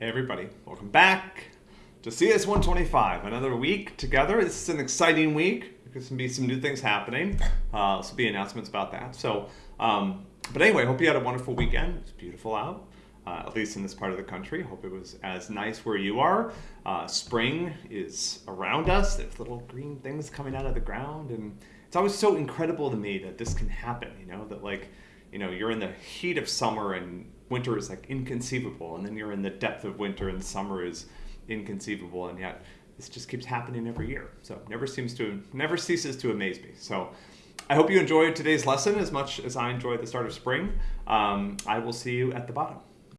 Hey everybody, welcome back to CS 125. Another week together. This is an exciting week. There's gonna be some new things happening. Uh, this will be announcements about that. So, um, but anyway, hope you had a wonderful weekend. It's beautiful out, uh, at least in this part of the country. Hope it was as nice where you are. Uh, spring is around us. There's little green things coming out of the ground, and it's always so incredible to me that this can happen. You know that like, you know, you're in the heat of summer and winter is like inconceivable, and then you're in the depth of winter and summer is inconceivable, and yet this just keeps happening every year. So never seems to never ceases to amaze me. So I hope you enjoyed today's lesson as much as I enjoyed the start of spring. Um, I will see you at the bottom.